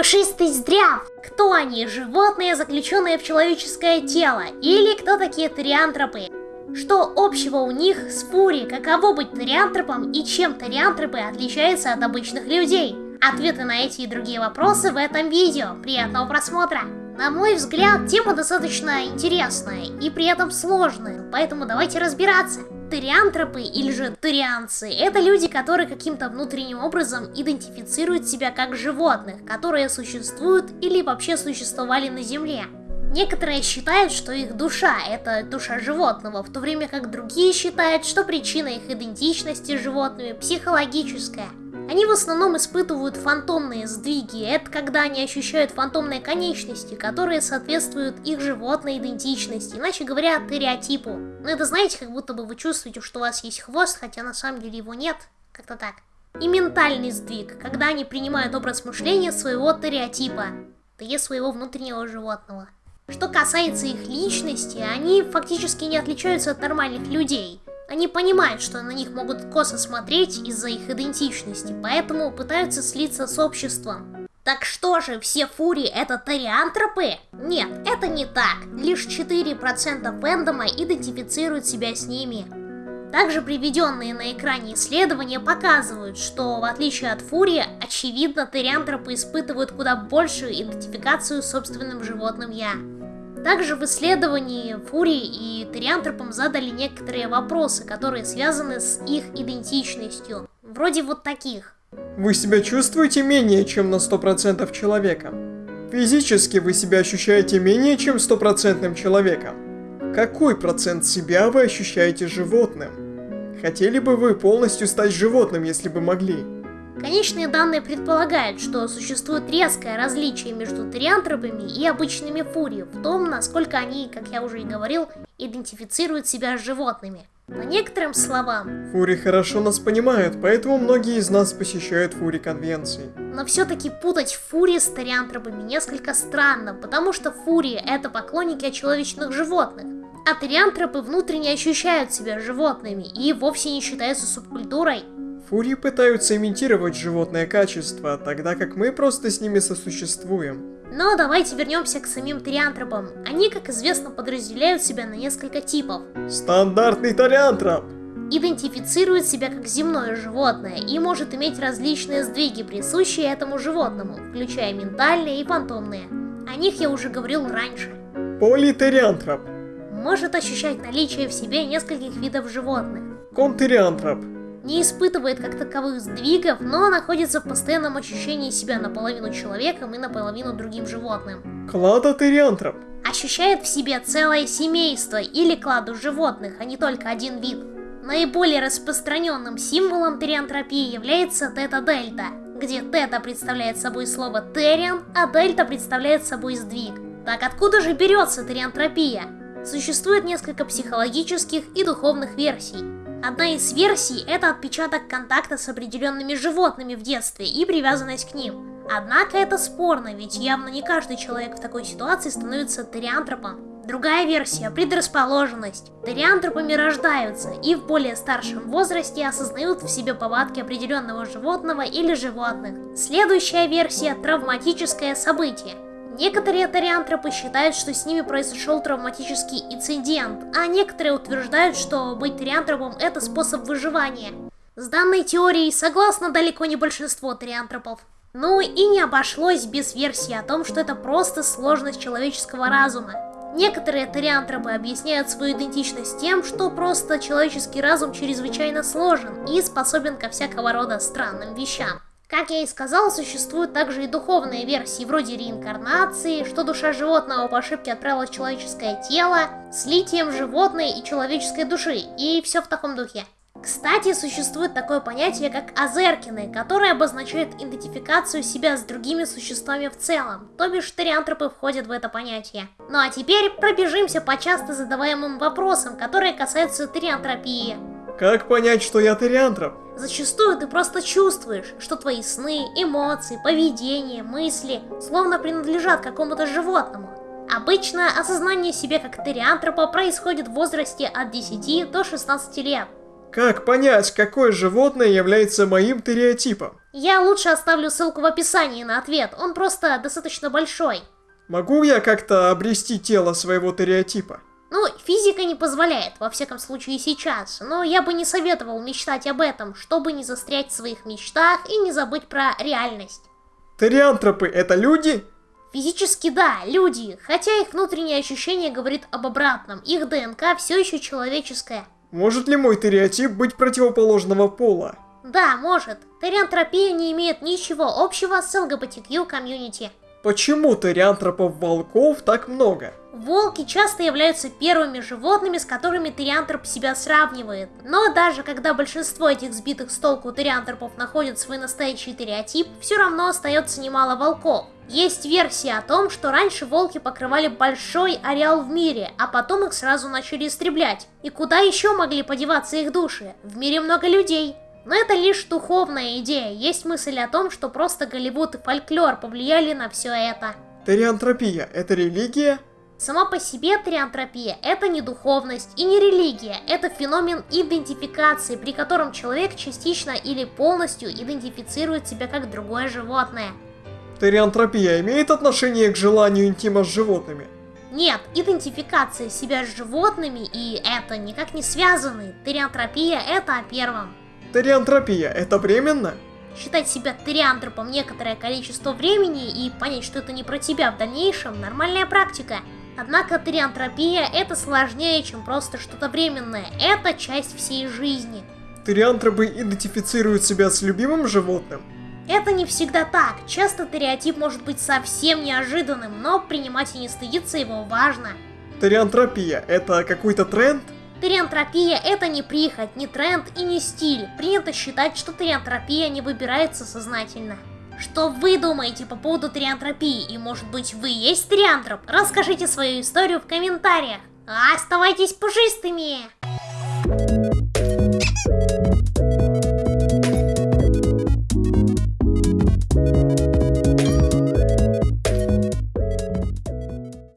Пушистый здряв! Кто они? Животные, заключенные в человеческое тело? Или кто такие тариантропы? Что общего у них с фури? Каково быть тариантропом и чем тариантропы отличаются от обычных людей? Ответы на эти и другие вопросы в этом видео. Приятного просмотра! На мой взгляд, тема достаточно интересная и при этом сложная, поэтому давайте разбираться. Тариантропы или же тарианцы – это люди, которые каким-то внутренним образом идентифицируют себя как животных, которые существуют или вообще существовали на Земле. Некоторые считают, что их душа – это душа животного, в то время как другие считают, что причина их идентичности с животными психологическая. Они в основном испытывают фантомные сдвиги, это когда они ощущают фантомные конечности, которые соответствуют их животной идентичности, иначе говоря, стереотипу. Ну это знаете, как будто бы вы чувствуете, что у вас есть хвост, хотя на самом деле его нет, как-то так. И ментальный сдвиг, когда они принимают образ мышления своего стереотипа, то есть своего внутреннего животного. Что касается их личности, они фактически не отличаются от нормальных людей. Они понимают, что на них могут косо смотреть из-за их идентичности, поэтому пытаются слиться с обществом. Так что же, все фури это тариантропы? Нет, это не так. Лишь 4% фэндома идентифицируют себя с ними. Также приведенные на экране исследования показывают, что в отличие от фури, очевидно, тариантропы испытывают куда большую идентификацию с собственным животным «я». Также в исследовании Фури и Териантропом задали некоторые вопросы, которые связаны с их идентичностью. Вроде вот таких. Вы себя чувствуете менее чем на 100% человеком? Физически вы себя ощущаете менее чем стопроцентным человеком? Какой процент себя вы ощущаете животным? Хотели бы вы полностью стать животным, если бы могли? Конечные данные предполагают, что существует резкое различие между триантропами и обычными фури в том, насколько они, как я уже и говорил, идентифицируют себя с животными. По некоторым словам... Фури хорошо нас понимают, поэтому многие из нас посещают фури конвенции. Но все-таки путать фури с тариантропами несколько странно, потому что фури это поклонники очеловечных животных. А тариантропы внутренне ощущают себя животными и вовсе не считаются субкультурой. Фурии пытаются имитировать животное качество, тогда как мы просто с ними сосуществуем. Но давайте вернемся к самим триантропам. Они, как известно, подразделяют себя на несколько типов. Стандартный тариантроп! Идентифицирует себя как земное животное и может иметь различные сдвиги, присущие этому животному, включая ментальные и фантомные. О них я уже говорил раньше. Политериантроп. Может ощущать наличие в себе нескольких видов животных. Контериантроп не испытывает как таковых сдвигов, но находится в постоянном ощущении себя наполовину человеком и наполовину другим животным. Кладотериантроп. Ощущает в себе целое семейство или кладу животных, а не только один вид. Наиболее распространенным символом териантропии является тета-дельта, где тета представляет собой слово териан, а дельта представляет собой сдвиг. Так откуда же берется териантропия? Существует несколько психологических и духовных версий. Одна из версий – это отпечаток контакта с определенными животными в детстве и привязанность к ним. Однако это спорно, ведь явно не каждый человек в такой ситуации становится териантропом. Другая версия – предрасположенность. Териантропами рождаются и в более старшем возрасте осознают в себе повадки определенного животного или животных. Следующая версия – травматическое событие. Некоторые тариантропы считают, что с ними произошел травматический инцидент, а некоторые утверждают, что быть тариантропом это способ выживания. С данной теорией согласно далеко не большинство тариантропов. Ну и не обошлось без версии о том, что это просто сложность человеческого разума. Некоторые тариантропы объясняют свою идентичность тем, что просто человеческий разум чрезвычайно сложен и способен ко всякого рода странным вещам. Как я и сказал, существуют также и духовные версии, вроде реинкарнации, что душа животного по ошибке отправила человеческое тело, слитием животной и человеческой души, и все в таком духе. Кстати, существует такое понятие, как азеркины, которое обозначает идентификацию себя с другими существами в целом, то бишь тариантропы входят в это понятие. Ну а теперь пробежимся по часто задаваемым вопросам, которые касаются тариантропии. Как понять, что я тариантроп? Зачастую ты просто чувствуешь, что твои сны, эмоции, поведение, мысли словно принадлежат какому-то животному. Обычно осознание себя как териантропа происходит в возрасте от 10 до 16 лет. Как понять, какое животное является моим стереотипом? Я лучше оставлю ссылку в описании на ответ, он просто достаточно большой. Могу я как-то обрести тело своего стереотипа? Физика не позволяет, во всяком случае сейчас, но я бы не советовал мечтать об этом, чтобы не застрять в своих мечтах и не забыть про реальность. Териантропы это люди? Физически да, люди, хотя их внутреннее ощущение говорит об обратном, их ДНК все еще человеческая. Может ли мой стереотип быть противоположного пола? Да, может. Териантропия не имеет ничего общего с ЛГБТQ комьюнити. Почему териантропов-волков так много? Волки часто являются первыми животными, с которыми териантроп себя сравнивает. Но даже когда большинство этих сбитых с толку териантропов находят свой настоящий стереотип, все равно остается немало волков. Есть версия о том, что раньше волки покрывали большой ареал в мире, а потом их сразу начали истреблять. И куда еще могли подеваться их души? В мире много людей. Но это лишь духовная идея, есть мысль о том, что просто Голливуд и фольклор повлияли на все это. Териантропия – это религия? Сама по себе триантропия – это не духовность и не религия, это феномен идентификации, при котором человек частично или полностью идентифицирует себя как другое животное. Териантропия имеет отношение к желанию интима с животными? Нет, идентификация себя с животными и это никак не связаны. Териантропия – это о первом. Териантропия – это временно? Считать себя териантропом некоторое количество времени и понять, что это не про тебя в дальнейшем – нормальная практика. Однако териантропия – это сложнее, чем просто что-то временное. Это часть всей жизни. Териантропы идентифицируют себя с любимым животным? Это не всегда так. Часто стереотип может быть совсем неожиданным, но принимать и не стыдиться его важно. Териантропия – это какой-то тренд? Териантропия – это не прихоть, не тренд и не стиль. Принято считать, что териантропия не выбирается сознательно. Что вы думаете по поводу териантропии? И может быть вы есть териантроп? Расскажите свою историю в комментариях. Оставайтесь пушистыми!